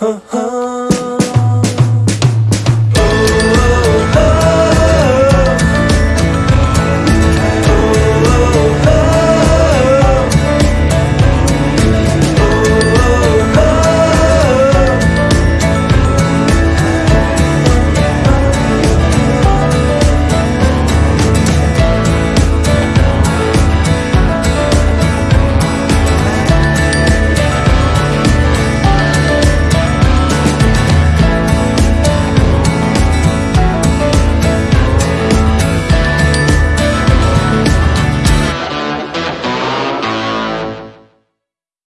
huh, huh.